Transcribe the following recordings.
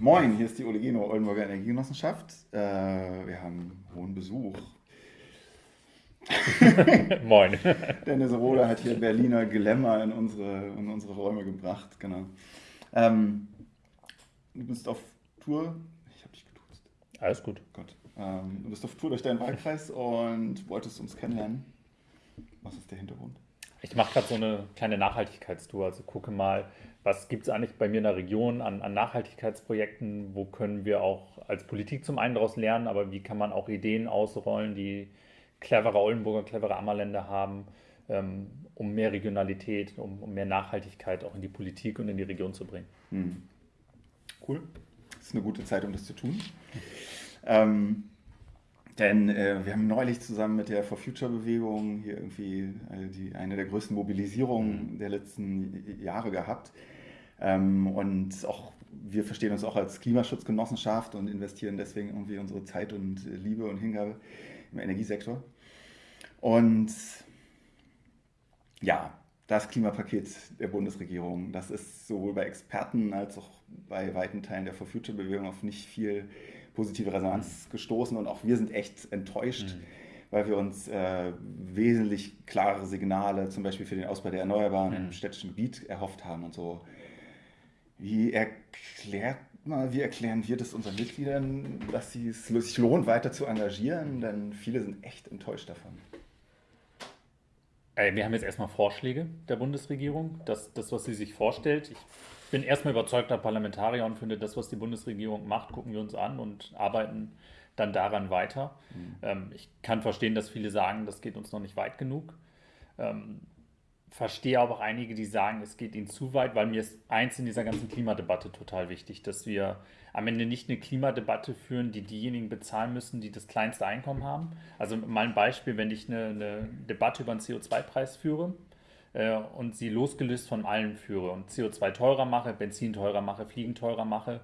Moin, hier ist die Olegino Oldenburger Energiegenossenschaft. Äh, wir haben hohen Besuch. Moin. Dennis Rohler hat hier Berliner Glamour in unsere, in unsere Räume gebracht, genau. Ähm, du bist auf Tour. Ich habe dich getuzt. Alles gut. Gott. Ähm, du bist auf Tour durch deinen Wahlkreis und wolltest uns kennenlernen. Was ist der Hintergrund? Ich mache gerade so eine kleine Nachhaltigkeitstour. Also gucke mal, was gibt es eigentlich bei mir in der Region an, an, Nachhaltigkeitsprojekten? Wo können wir auch als Politik zum einen daraus lernen, aber wie kann man auch Ideen ausrollen, die clevere Oldenburger, clevere Ammerländer haben, ähm, um mehr Regionalität, um, um, mehr Nachhaltigkeit auch in die Politik und in die Region zu bringen? Hm. Cool. Das ist eine gute Zeit, um das zu tun. Ähm, denn äh, wir haben neulich zusammen mit der For Future Bewegung hier irgendwie äh, die, eine der größten Mobilisierungen mhm. der letzten Jahre gehabt. Ähm, und auch wir verstehen uns auch als Klimaschutzgenossenschaft und investieren deswegen irgendwie unsere Zeit und Liebe und Hingabe im Energiesektor. Und ja, das Klimapaket der Bundesregierung, das ist sowohl bei Experten als auch bei weiten Teilen der For Future Bewegung auf nicht viel positive Resonanz mhm. gestoßen und auch wir sind echt enttäuscht, mhm. weil wir uns äh, wesentlich klarere Signale zum Beispiel für den Ausbau der Erneuerbaren mhm. im städtischen Gebiet erhofft haben und so. Wie erklärt mal, wie erklären wir das unseren Mitgliedern, dass es sich lohnt, weiter zu engagieren? Denn viele sind echt enttäuscht davon. Wir haben jetzt erstmal Vorschläge der Bundesregierung, das, das was sie sich vorstellt. Ich bin erstmal überzeugter Parlamentarier und finde, das, was die Bundesregierung macht, gucken wir uns an und arbeiten dann daran weiter. Mhm. Ähm, ich kann verstehen, dass viele sagen, das geht uns noch nicht weit genug. Verstehe aber auch einige, die sagen, es geht ihnen zu weit, weil mir ist eins in dieser ganzen Klimadebatte total wichtig, dass wir am Ende nicht eine Klimadebatte führen, die diejenigen bezahlen müssen, die das kleinste Einkommen haben. Also mal ein Beispiel, wenn ich eine, eine Debatte über einen CO2-Preis führe, äh, und sie losgelöst von allen führe und CO2 teurer mache, Benzin teurer mache, Fliegen teurer mache,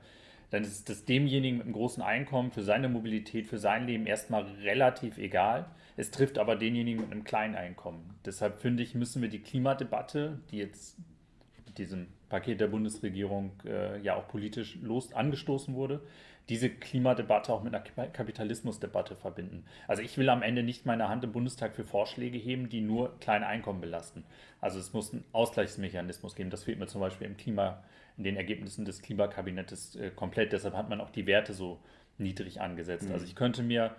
dann ist das demjenigen mit einem großen Einkommen für seine Mobilität, für sein Leben erstmal relativ egal. Es trifft aber denjenigen mit einem kleinen Einkommen. Deshalb finde ich, müssen wir die Klimadebatte, die jetzt mit diesem Paket der Bundesregierung äh, ja auch politisch los angestoßen wurde, diese Klimadebatte auch mit einer Kapitalismusdebatte verbinden. Also ich will am Ende nicht meine Hand im Bundestag für Vorschläge heben, die nur kleine Einkommen belasten. Also es muss einen Ausgleichsmechanismus geben. Das fehlt mir zum Beispiel im Klima, in den Ergebnissen des Klimakabinettes äh, komplett. Deshalb hat man auch die Werte so niedrig angesetzt. Mhm. Also ich könnte mir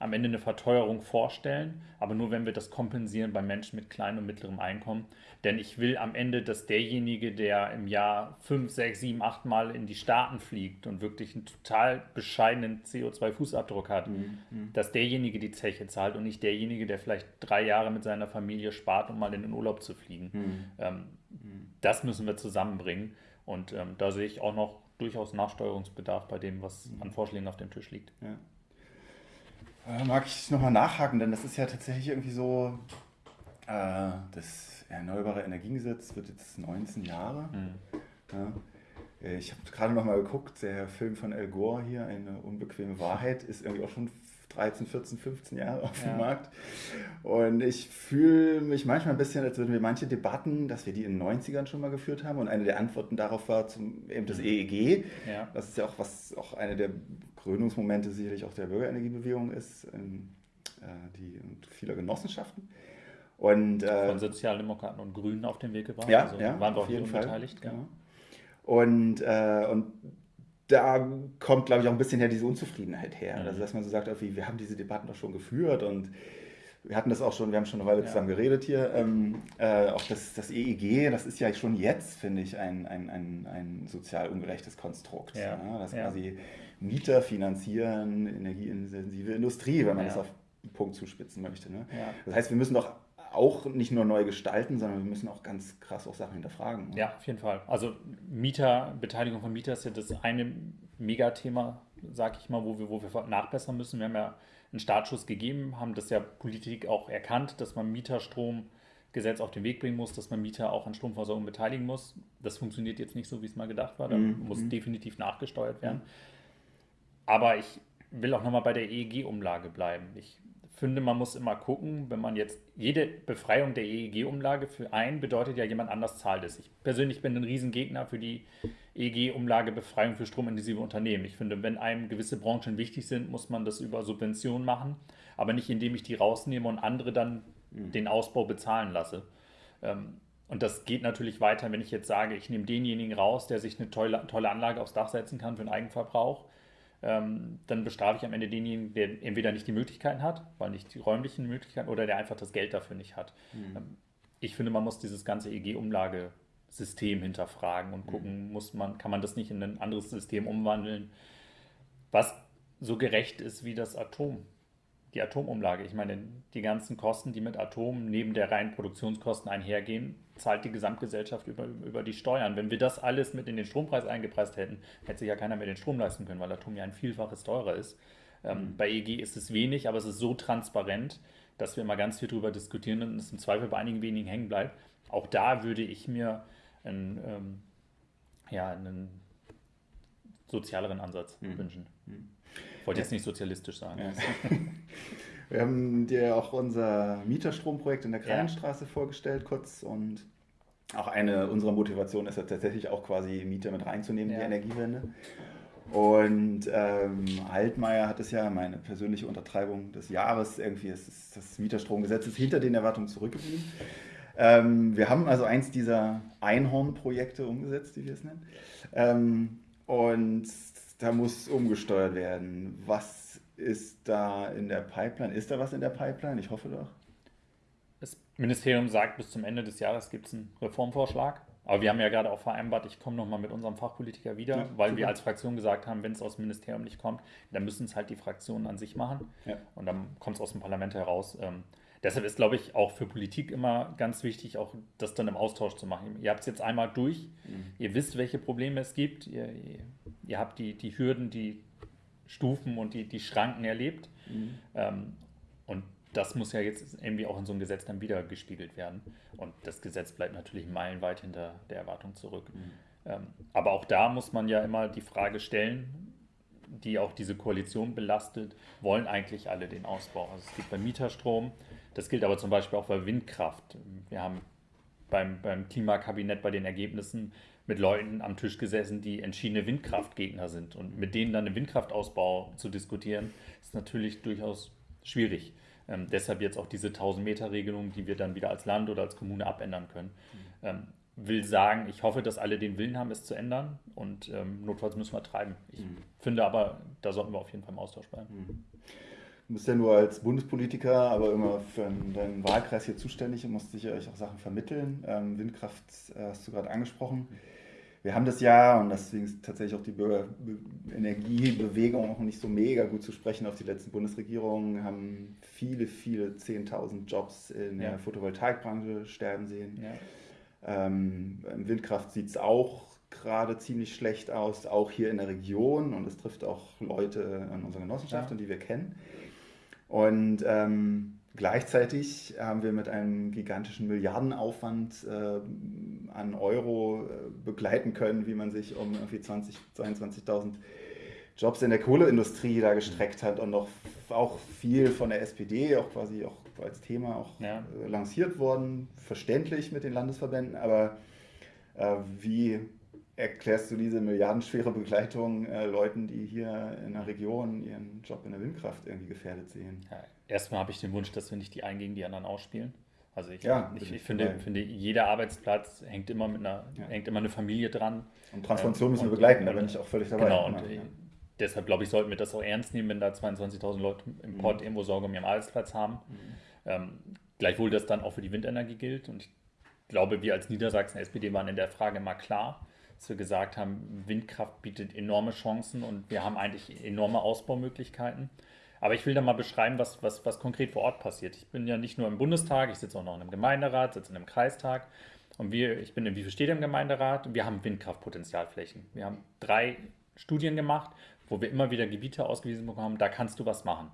am Ende eine Verteuerung vorstellen, aber nur wenn wir das kompensieren bei Menschen mit kleinem und mittlerem Einkommen. Denn ich will am Ende, dass derjenige, der im Jahr fünf, sechs, sieben, acht Mal in die Staaten fliegt und wirklich einen total bescheidenen CO2-Fußabdruck hat, mhm. mhm. dass derjenige die Zeche zahlt und nicht derjenige, der vielleicht drei Jahre mit seiner Familie spart, um mal in den Urlaub zu fliegen. Mhm. Ähm, mhm. das müssen wir zusammenbringen. Und ähm, da sehe ich auch noch durchaus Nachsteuerungsbedarf bei dem, was mhm. an Vorschlägen auf dem Tisch liegt. Ja. Äh, mag ich nochmal nachhaken, denn das ist ja tatsächlich irgendwie so, äh, das Erneuerbare Energiengesetz wird jetzt 19 Jahre. Mhm. Ja. Äh, ich habe gerade nochmal geguckt, der Film von Al Gore hier, Eine unbequeme Wahrheit, ist irgendwie auch schon 13, 14, 15 Jahre auf dem ja. Markt. Und ich fühle mich manchmal ein bisschen, als würden wir manche Debatten, dass wir die in den 90ern schon mal geführt haben. Und eine der Antworten darauf war zum, eben das mhm. EEG. Ja. Das ist ja auch was, auch eine der Gründungsmomente sicherlich auch der Bürgerenergiebewegung ist, in, äh, die und vieler Genossenschaften. Und, äh, Von Sozialdemokraten und Grünen auf dem Weg gebracht. Ja, also ja waren wir auf jeden Fall beteiligt. Genau. Und, äh, und da kommt, glaube ich, auch ein bisschen her diese Unzufriedenheit her. Mhm. Also, dass man so sagt, irgendwie, wir haben diese Debatten doch schon geführt und wir hatten das auch schon, wir haben schon eine Weile ja. zusammen geredet hier. Ähm, äh, auch das, das EEG, das ist ja schon jetzt, finde ich, ein, ein, ein, ein sozial ungerechtes Konstrukt. Ja. Ja, das ja. quasi Mieter finanzieren energieintensive Industrie, wenn man das auf den Punkt zuspitzen möchte. Ne? Das heißt, wir müssen doch auch nicht nur neu gestalten, sondern wir müssen auch ganz krass auch Sachen hinterfragen. Ne? Ja, auf jeden Fall. Also Mieter, Beteiligung von Mietern ist ja das eine Megathema, sag ich mal, wo wir, wo wir nachbessern müssen. Wir haben ja einen Startschuss gegeben, haben das ja Politik auch erkannt, dass man Mieterstromgesetz auf den Weg bringen muss, dass man Mieter auch an Stromversorgung beteiligen muss. Das funktioniert jetzt nicht so, wie es mal gedacht war. Da mhm. muss mhm. definitiv nachgesteuert werden. Aber ich will auch nochmal bei der EEG-Umlage bleiben. Ich finde, man muss immer gucken, wenn man jetzt jede Befreiung der EEG-Umlage für einen bedeutet ja, jemand anders zahlt es. Ich persönlich bin ein Riesengegner für die EG-Umlagebefreiung für stromintensive Unternehmen. Ich finde, wenn einem gewisse Branchen wichtig sind, muss man das über Subventionen machen, aber nicht indem ich die rausnehme und andere dann mhm. den Ausbau bezahlen lasse. Ähm, und das geht natürlich weiter, wenn ich jetzt sage, ich nehme denjenigen raus, der sich eine tolle, tolle Anlage aufs Dach setzen kann für den Eigenverbrauch. Ähm, dann bestrafe ich am Ende denjenigen, der entweder nicht die Möglichkeiten hat, weil nicht die räumlichen Möglichkeiten, oder der einfach das Geld dafür nicht hat. Mhm. Ich finde, man muss dieses ganze EG-Umlagesystem hinterfragen und gucken, mhm. muss man, kann man das nicht in ein anderes System umwandeln, was so gerecht ist wie das Atom die Atomumlage. Ich meine, die ganzen Kosten, die mit Atom neben der reinen Produktionskosten einhergehen, zahlt die Gesamtgesellschaft über, über die Steuern. Wenn wir das alles mit in den Strompreis eingepreist hätten, hätte sich ja keiner mehr den Strom leisten können, weil Atom ja ein Vielfaches teurer ist. Ähm, mhm. Bei EG ist es wenig, aber es ist so transparent, dass wir immer ganz viel darüber diskutieren und es im Zweifel bei einigen wenigen hängen bleibt. Auch da würde ich mir einen, ähm, ja, einen sozialeren Ansatz mhm. wünschen. Mhm. Wollte jetzt nicht sozialistisch sagen. Ja. Wir haben dir auch unser Mieterstromprojekt in der Kranenstraße ja. vorgestellt, kurz. Und auch eine unserer Motivationen ist ja tatsächlich auch quasi Mieter mit reinzunehmen, ja. die Energiewende. Und ähm, Altmaier hat es ja, meine persönliche Untertreibung des Jahres, irgendwie ist das Mieterstromgesetz ist hinter den Erwartungen zurückgeblieben. Ähm, wir haben also eins dieser Einhorn-Projekte umgesetzt, wie wir es nennen. Ähm, und da muss umgesteuert werden. Was ist da in der Pipeline? Ist da was in der Pipeline? Ich hoffe doch. Das Ministerium sagt, bis zum Ende des Jahres gibt es einen Reformvorschlag. Aber wir haben ja gerade auch vereinbart, ich komme nochmal mit unserem Fachpolitiker wieder, ja, weil super. wir als Fraktion gesagt haben, wenn es aus dem Ministerium nicht kommt, dann müssen es halt die Fraktionen an sich machen. Ja. Und dann kommt es aus dem Parlament heraus. Ähm, deshalb ist, glaube ich, auch für Politik immer ganz wichtig, auch das dann im Austausch zu machen. Ihr habt es jetzt einmal durch, mhm. ihr wisst, welche Probleme es gibt, ihr, ihr ihr habt die, die Hürden, die Stufen und die, die Schranken erlebt. Mhm. Ähm, und das muss ja jetzt irgendwie auch in so einem Gesetz dann wieder gespiegelt werden. Und das Gesetz bleibt natürlich meilenweit hinter der Erwartung zurück. Mhm. Ähm, aber auch da muss man ja immer die Frage stellen, die auch diese Koalition belastet, wollen eigentlich alle den Ausbau? Also es geht beim Mieterstrom, das gilt aber zum Beispiel auch bei Windkraft. Wir haben beim, beim Klimakabinett bei den Ergebnissen mit Leuten am Tisch gesessen, die entschiedene Windkraftgegner sind. Und mit denen dann den Windkraftausbau zu diskutieren, ist natürlich durchaus schwierig. Ähm, deshalb jetzt auch diese 1000-Meter-Regelung, die wir dann wieder als Land oder als Kommune abändern können. Mhm. Ähm, will sagen, ich hoffe, dass alle den Willen haben, es zu ändern und ähm, notfalls müssen wir treiben. Ich mhm. finde aber, da sollten wir auf jeden Fall im Austausch bleiben. Mhm. Du bist ja nur als Bundespolitiker, aber immer für deinen Wahlkreis hier zuständig und musst sicher auch Sachen vermitteln. Ähm, Windkraft äh, hast du gerade angesprochen. Wir haben das ja, und deswegen ist tatsächlich auch die Bürgerenergiebewegung auch nicht so mega gut zu sprechen auf die letzten Bundesregierungen, haben viele, viele 10.000 Jobs in ja. der Photovoltaikbranche sterben sehen. Ja. Ähm, Windkraft sieht es auch gerade ziemlich schlecht aus, auch hier in der Region und es trifft auch Leute an unserer Genossenschaft, ja. die wir kennen. Und ähm, Gleichzeitig haben wir mit einem gigantischen Milliardenaufwand äh, an Euro äh, begleiten können, wie man sich um irgendwie 20, 22.000 Jobs in der Kohleindustrie da gestreckt hat und noch auch viel von der SPD auch quasi auch als Thema auch ja. äh, lanciert worden, verständlich mit den Landesverbänden, aber äh, wie erklärst du diese milliardenschwere Begleitung äh, Leuten, die hier in der Region ihren Job in der Windkraft irgendwie gefährdet sehen? Ja, erstmal habe ich den Wunsch, dass wir nicht die einen gegen die anderen ausspielen. Also ich, ja, ich, ich finde, finde, jeder Arbeitsplatz hängt immer mit einer, ja. hängt immer eine Familie dran. Und Transformation müssen wir begleiten, da bin ich auch völlig dabei. Genau, und ja. deshalb glaube ich, sollten wir das auch ernst nehmen, wenn da 22.000 Leute im Port mhm. irgendwo Sorge um ihren Arbeitsplatz haben. Mhm. Ähm, gleichwohl das dann auch für die Windenergie gilt. Und ich glaube, wir als Niedersachsen SPD waren in der Frage mal klar, dass wir gesagt haben, Windkraft bietet enorme Chancen und wir haben eigentlich enorme Ausbaumöglichkeiten. Aber ich will da mal beschreiben, was, was, was konkret vor Ort passiert. Ich bin ja nicht nur im Bundestag, ich sitze auch noch in einem Gemeinderat, sitze in einem Kreistag. Und wir, ich bin in Wie viel steht im Gemeinderat? Wir haben Windkraftpotenzialflächen. Wir haben drei Studien gemacht, wo wir immer wieder Gebiete ausgewiesen bekommen, da kannst du was machen.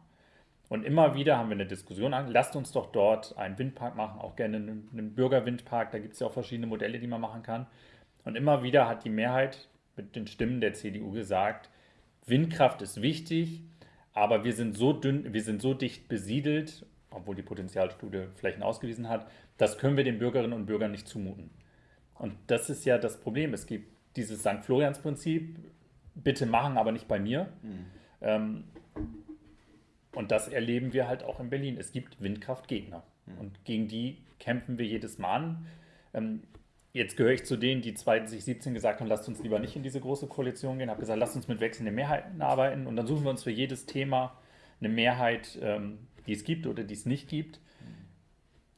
Und immer wieder haben wir eine Diskussion an, lasst uns doch dort einen Windpark machen, auch gerne einen Bürgerwindpark, da gibt es ja auch verschiedene Modelle, die man machen kann. Und immer wieder hat die Mehrheit mit den Stimmen der CDU gesagt, Windkraft ist wichtig, aber wir sind so dünn, wir sind so dicht besiedelt, obwohl die Potenzialstudie Flächen ausgewiesen hat, das können wir den Bürgerinnen und Bürgern nicht zumuten. Und das ist ja das Problem. Es gibt dieses St. Florians-Prinzip, bitte machen, aber nicht bei mir. Mhm. Ähm, und das erleben wir halt auch in Berlin. Es gibt Windkraftgegner. Mhm. Und gegen die kämpfen wir jedes Mal an. Ähm, jetzt gehöre ich zu denen, die 2017 gesagt haben, lasst uns lieber nicht in diese große Koalition gehen. Ich habe gesagt, lasst uns mit wechselnden Mehrheiten arbeiten. Und dann suchen wir uns für jedes Thema eine Mehrheit, ähm, die es gibt oder die es nicht gibt. Mhm.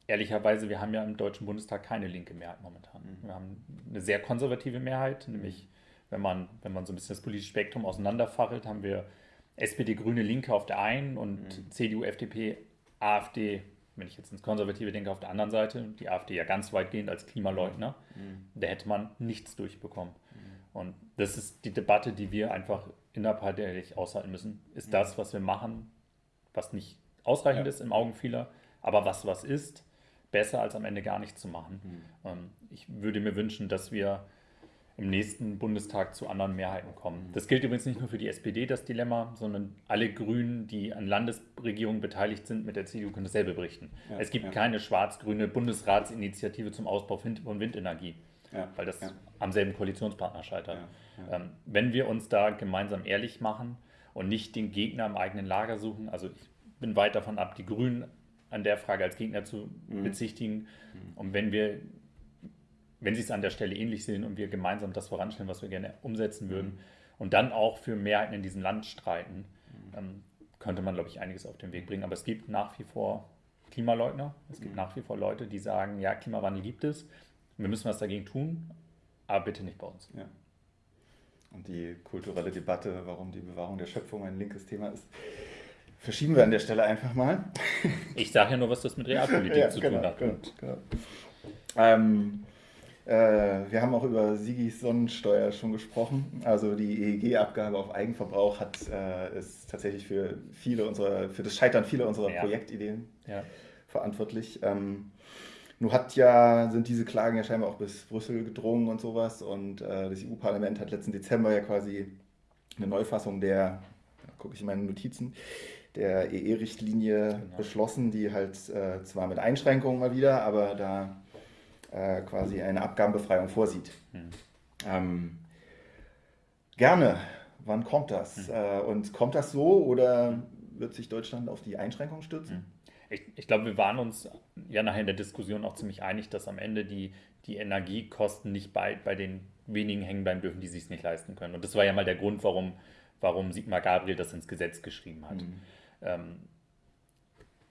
Ehrlicherweise, wir haben ja im Deutschen Bundestag keine linke Mehrheit momentan. Mhm. Wir haben eine sehr konservative Mehrheit, nämlich wenn man, wenn man so ein bisschen das politische Spektrum auseinanderfachelt, haben wir SPD, Grüne, Linke auf der einen und mhm. CDU, FDP, AfD, wenn ich jetzt ins Konservative denke, auf der anderen Seite, die AfD ja ganz weitgehend als Klimaleugner, mhm. da hätte man nichts durchbekommen. Mhm. Und das ist die Debatte, die wir einfach innerparteilich aushalten müssen. Ist mhm. das, was wir machen, was nicht ausreichend ja. ist im Augen vieler, aber was was ist, besser als am Ende gar nichts zu machen. Mhm. Ähm, ich würde mir wünschen, dass wir im nächsten Bundestag zu anderen Mehrheiten kommen. Das gilt übrigens nicht nur für die SPD, das Dilemma, sondern alle Grünen, die an Landesregierungen beteiligt sind, mit der CDU können dasselbe berichten. Ja, es gibt ja. keine schwarz-grüne Bundesratsinitiative zum Ausbau von Windenergie, ja, weil das am selben Koalitionspartner scheitert. Ähm, wenn wir uns da gemeinsam ehrlich machen und nicht den Gegner im eigenen Lager suchen, also ich bin weit davon ab, die Grünen an der Frage als Gegner zu mhm. bezichtigen. Mhm. Und wenn wir wenn sie es an der Stelle ähnlich sehen und wir gemeinsam das voranstellen, was wir gerne umsetzen würden mhm. und dann auch für Mehrheiten in diesem Land streiten, mhm. ähm, könnte man, glaube ich, einiges auf den Weg bringen. Aber es gibt nach wie vor Klimaleugner, es gibt mhm. nach wie vor Leute, die sagen, ja, Klimawandel gibt es, wir müssen was dagegen tun, aber bitte nicht bei uns. Ja. Und die kulturelle Debatte, warum die Bewahrung der Schöpfung ein linkes Thema ist, verschieben wir an der Stelle einfach mal. Ich sage ja nur, was das mit Realpolitik ja, zu genau, tun hat. Genau, genau. Ähm, äh, wir haben auch über Sigis Sonnensteuer schon gesprochen. Also die EEG-Abgabe auf Eigenverbrauch hat, äh, ist tatsächlich für viele unserer, für das Scheitern vieler unserer ja. Projektideen ja. verantwortlich. Ähm, nun hat ja, sind diese Klagen ja scheinbar auch bis Brüssel gedrungen und sowas. Und äh, das EU-Parlament hat letzten Dezember ja quasi eine Neufassung der, gucke ich in meine Notizen, der EE-Richtlinie genau. beschlossen, die halt äh, zwar mit Einschränkungen mal wieder, aber da äh, quasi eine Abgabenbefreiung vorsieht. Mhm. Ähm, gerne. Wann kommt das? Mhm. Äh, und kommt das so oder wird sich Deutschland auf die Einschränkung stürzen? Mhm. Ich, ich glaube, wir waren uns ja nachher in der Diskussion auch ziemlich einig, dass am Ende die, die Energiekosten nicht bei, bei den wenigen hängen bleiben dürfen, die sich es nicht leisten können. Und das war ja mal der Grund, warum, warum Sigmar Gabriel das ins Gesetz geschrieben hat. Mhm. Ähm,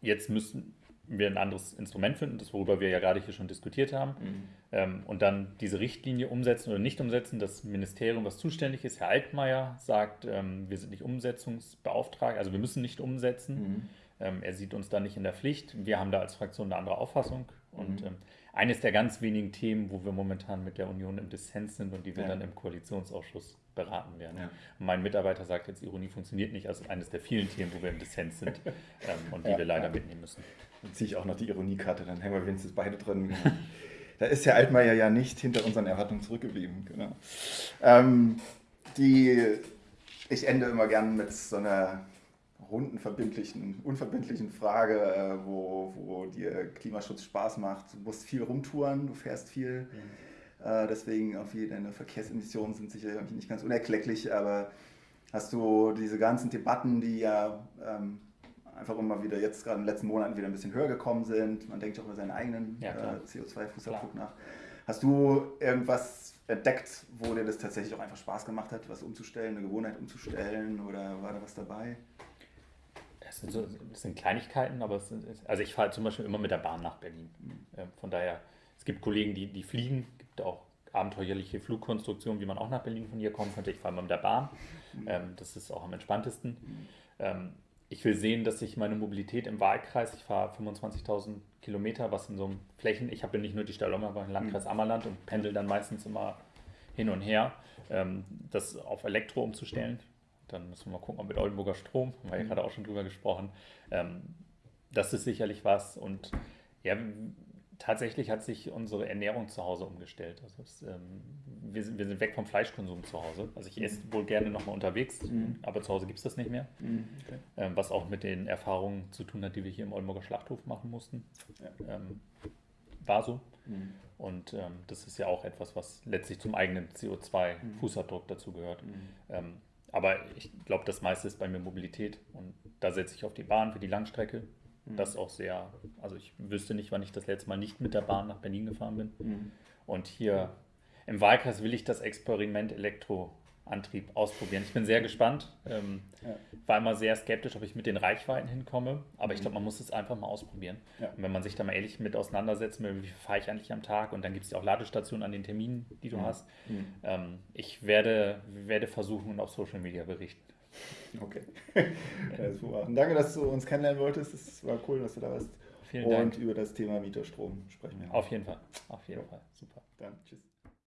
jetzt müssen, wir ein anderes Instrument finden, das worüber wir ja gerade hier schon diskutiert haben, mhm. ähm, und dann diese Richtlinie umsetzen oder nicht umsetzen. Das Ministerium, was zuständig ist, Herr Altmaier, sagt, ähm, wir sind nicht umsetzungsbeauftragt, also wir müssen nicht umsetzen. Mhm. Ähm, er sieht uns da nicht in der Pflicht. Wir haben da als Fraktion eine andere Auffassung. Und mhm. Ähm, eines der ganz wenigen Themen, wo wir momentan mit der Union im Dissens sind und die wir ja. dann im Koalitionsausschuss beraten werden. Ja. mein Mitarbeiter sagt jetzt, Ironie funktioniert nicht, also eines der vielen Themen, wo wir im Dissens sind ähm, und die ja, wir leider mitnehmen müssen. Dann ziehe ich auch noch die Ironiekarte, dann hängen wir wenigstens beide drin. da ist Herr Altmaier ja nicht hinter unseren Erwartungen zurückgeblieben. Genau. Ähm, die, ich ende immer gern mit so einer runden, verbindlichen, unverbindlichen Frage, äh, wo, wo dir Klimaschutz Spaß macht. Du musst viel rumtouren, du fährst viel. Mhm. Äh, deswegen auch wie deine Verkehrsemissionen sind sicher nicht ganz unerklecklich, aber hast du diese ganzen Debatten, die ja ähm, einfach immer wieder jetzt gerade in den letzten Monaten wieder ein bisschen höher gekommen sind. Man denkt auch über seinen eigenen ja, äh, CO2-Fußabdruck nach. Hast du irgendwas entdeckt, wo dir das tatsächlich auch einfach Spaß gemacht hat, was umzustellen, eine Gewohnheit umzustellen oder war da was dabei? Das sind, so, das sind Kleinigkeiten, aber sind, also ich fahre zum Beispiel immer mit der Bahn nach Berlin. Mhm. Von daher, es gibt Kollegen, die, die fliegen, es auch abenteuerliche Flugkonstruktionen, wie man auch nach Berlin von hier kommen könnte. Ich fahre immer mit der Bahn. Ähm, das ist auch am entspanntesten. Ähm, ich will sehen, dass ich meine Mobilität im Wahlkreis, ich fahre 25.000 Kilometer, was in so einem Flächen, ich habe nicht nur die Stallung, aber im Landkreis mhm. Ammerland und pendel dann meistens immer hin und her, ähm, das auf Elektro umzustellen. Dann müssen wir mal gucken, ob mit Oldenburger Strom, haben wir ja mhm. gerade auch schon drüber gesprochen. Ähm, das ist sicherlich was und ja, tatsächlich hat sich unsere Ernährung zu Hause umgestellt. Also es, ähm, wir, sind, wir, sind, weg vom Fleischkonsum zu Hause. Also ich esse wohl gerne nochmal unterwegs, mhm. aber zu Hause gibt es das nicht mehr. Mhm. Okay. Ähm, was auch mit den Erfahrungen zu tun hat, die wir hier im Oldenburger Schlachthof machen mussten. Ja. Ähm, war so. Mhm. Und ähm, das ist ja auch etwas, was letztlich zum eigenen CO2-Fußabdruck mhm. dazu gehört. Mhm. Ähm, aber ich glaube, das meiste ist bei mir Mobilität. Und da setze ich auf die Bahn für die Langstrecke. Mhm. Das auch sehr, also ich wüsste nicht, wann ich das letzte Mal nicht mit der Bahn nach Berlin gefahren bin. Mhm. Und hier im Wahlkreis will ich das Experiment Elektro Antrieb ausprobieren. Ich bin sehr gespannt. Ähm, ja. War immer sehr skeptisch, ob ich mit den Reichweiten hinkomme, aber mhm. ich glaube, man muss es einfach mal ausprobieren. Ja. Und wenn man sich da mal ehrlich mit auseinandersetzt, wie viel fahre ich eigentlich am Tag und dann gibt es ja auch Ladestationen an den Terminen, die du mhm. hast. Mhm. Ähm, ich werde, werde versuchen und auf Social Media berichten. Okay. ja, Danke, dass du uns kennenlernen wolltest. Es war cool, dass du da warst. Vielen und Dank. über das Thema Mieterstrom sprechen wir. Auf jeden Fall. Auf jeden Fall. Super. Dann tschüss.